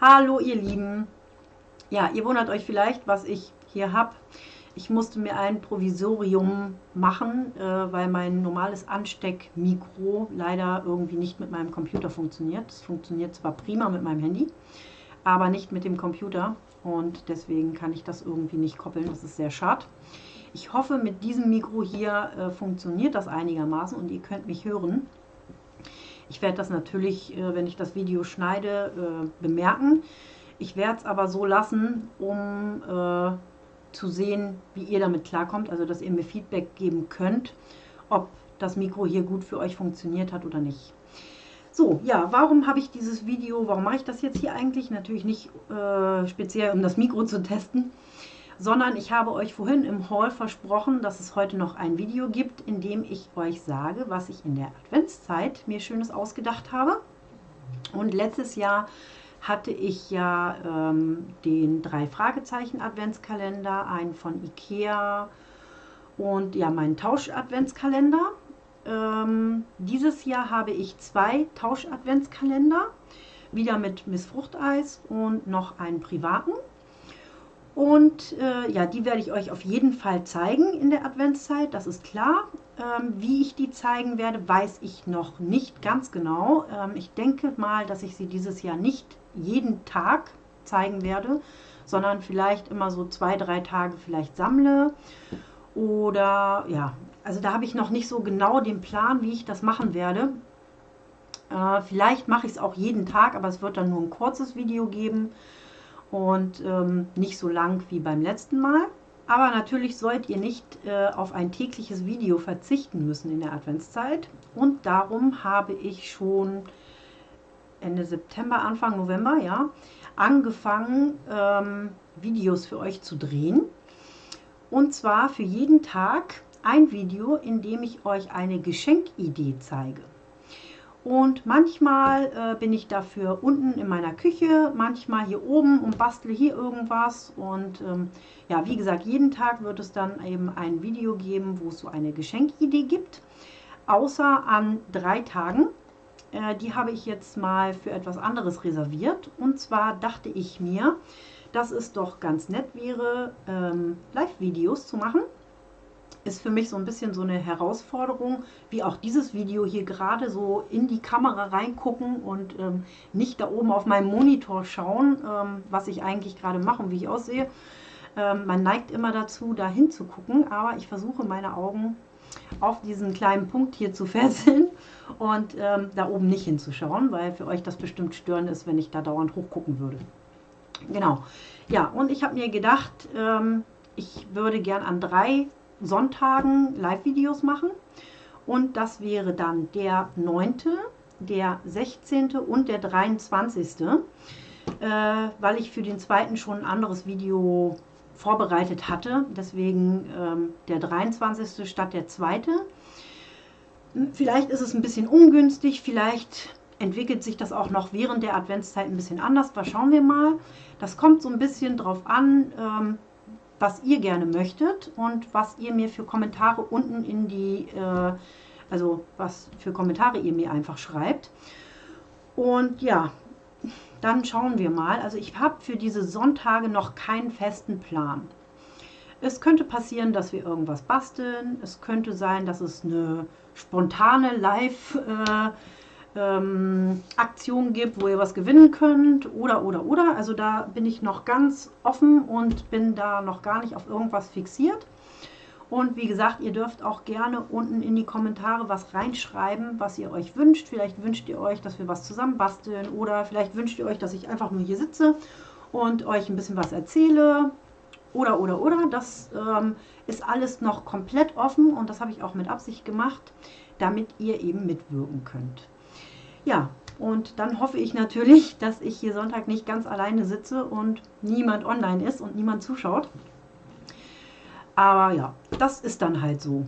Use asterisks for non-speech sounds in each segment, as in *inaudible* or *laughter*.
Hallo ihr Lieben. Ja, ihr wundert euch vielleicht, was ich hier habe. Ich musste mir ein Provisorium machen, äh, weil mein normales Ansteckmikro leider irgendwie nicht mit meinem Computer funktioniert. Es funktioniert zwar prima mit meinem Handy, aber nicht mit dem Computer und deswegen kann ich das irgendwie nicht koppeln. Das ist sehr schade. Ich hoffe, mit diesem Mikro hier äh, funktioniert das einigermaßen und ihr könnt mich hören. Ich werde das natürlich, äh, wenn ich das Video schneide, äh, bemerken. Ich werde es aber so lassen, um äh, zu sehen, wie ihr damit klarkommt, also dass ihr mir Feedback geben könnt, ob das Mikro hier gut für euch funktioniert hat oder nicht. So, ja, warum habe ich dieses Video, warum mache ich das jetzt hier eigentlich? Natürlich nicht äh, speziell, um das Mikro zu testen, sondern ich habe euch vorhin im Haul versprochen, dass es heute noch ein Video gibt, in dem ich euch sage, was ich in der Adventszeit mir Schönes ausgedacht habe. Und letztes Jahr hatte ich ja ähm, den drei Fragezeichen Adventskalender, einen von Ikea und ja meinen Tausch Adventskalender. Ähm, dieses Jahr habe ich zwei Tausch Adventskalender, wieder mit Miss Fruchteis und noch einen privaten. Und äh, ja, die werde ich euch auf jeden Fall zeigen in der Adventszeit, das ist klar. Ähm, wie ich die zeigen werde, weiß ich noch nicht ganz genau. Ähm, ich denke mal, dass ich sie dieses Jahr nicht jeden Tag zeigen werde, sondern vielleicht immer so zwei, drei Tage vielleicht sammle. Oder ja, also da habe ich noch nicht so genau den Plan, wie ich das machen werde. Äh, vielleicht mache ich es auch jeden Tag, aber es wird dann nur ein kurzes Video geben und ähm, nicht so lang wie beim letzten Mal. Aber natürlich sollt ihr nicht äh, auf ein tägliches Video verzichten müssen in der Adventszeit. Und darum habe ich schon Ende September, Anfang November, ja, angefangen, ähm, Videos für euch zu drehen. Und zwar für jeden Tag ein Video, in dem ich euch eine Geschenkidee zeige. Und manchmal äh, bin ich dafür unten in meiner Küche, manchmal hier oben und bastle hier irgendwas. Und ähm, ja, wie gesagt, jeden Tag wird es dann eben ein Video geben, wo es so eine Geschenkidee gibt. Außer an drei Tagen. Äh, die habe ich jetzt mal für etwas anderes reserviert. Und zwar dachte ich mir, dass es doch ganz nett wäre, ähm, Live-Videos zu machen ist für mich so ein bisschen so eine Herausforderung, wie auch dieses Video hier gerade so in die Kamera reingucken und ähm, nicht da oben auf meinem Monitor schauen, ähm, was ich eigentlich gerade mache und wie ich aussehe. Ähm, man neigt immer dazu, da hinzugucken, aber ich versuche meine Augen auf diesen kleinen Punkt hier zu *laughs* fesseln und ähm, da oben nicht hinzuschauen, weil für euch das bestimmt störend ist, wenn ich da dauernd hochgucken würde. Genau. Ja, und ich habe mir gedacht, ähm, ich würde gern an drei Sonntagen Live-Videos machen. Und das wäre dann der 9., der 16. und der 23. Äh, weil ich für den zweiten schon ein anderes Video vorbereitet hatte. Deswegen ähm, der 23. statt der zweite. Vielleicht ist es ein bisschen ungünstig, vielleicht entwickelt sich das auch noch während der Adventszeit ein bisschen anders. Da schauen wir mal. Das kommt so ein bisschen drauf an, ähm, was ihr gerne möchtet und was ihr mir für Kommentare unten in die, äh, also was für Kommentare ihr mir einfach schreibt. Und ja, dann schauen wir mal. Also ich habe für diese Sonntage noch keinen festen Plan. Es könnte passieren, dass wir irgendwas basteln. Es könnte sein, dass es eine spontane Live- äh, ähm, Aktionen gibt, wo ihr was gewinnen könnt oder, oder, oder. Also da bin ich noch ganz offen und bin da noch gar nicht auf irgendwas fixiert. Und wie gesagt, ihr dürft auch gerne unten in die Kommentare was reinschreiben, was ihr euch wünscht. Vielleicht wünscht ihr euch, dass wir was zusammen basteln oder vielleicht wünscht ihr euch, dass ich einfach nur hier sitze und euch ein bisschen was erzähle oder, oder, oder. Das ähm, ist alles noch komplett offen und das habe ich auch mit Absicht gemacht, damit ihr eben mitwirken könnt. Ja, und dann hoffe ich natürlich, *laughs* dass ich hier Sonntag nicht ganz alleine sitze und niemand online ist und niemand zuschaut. Aber ja, das ist dann halt so.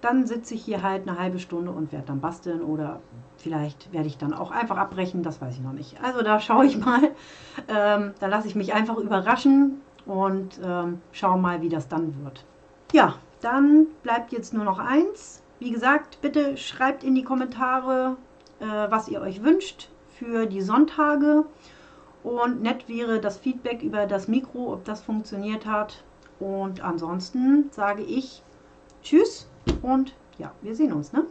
Dann sitze ich hier halt eine halbe Stunde und werde dann basteln oder vielleicht werde ich dann auch einfach abbrechen, das weiß ich noch nicht. Also da schaue ich mal, *laughs* ähm, da lasse ich mich einfach überraschen und ähm, schaue mal, wie das dann wird. Ja, dann bleibt jetzt nur noch eins. wie gesagt, bitte schreibt in die Kommentare, was ihr euch wünscht für die Sonntage. Und nett wäre das Feedback über das Mikro, ob das funktioniert hat. Und ansonsten sage ich Tschüss und ja, wir sehen uns. Ne?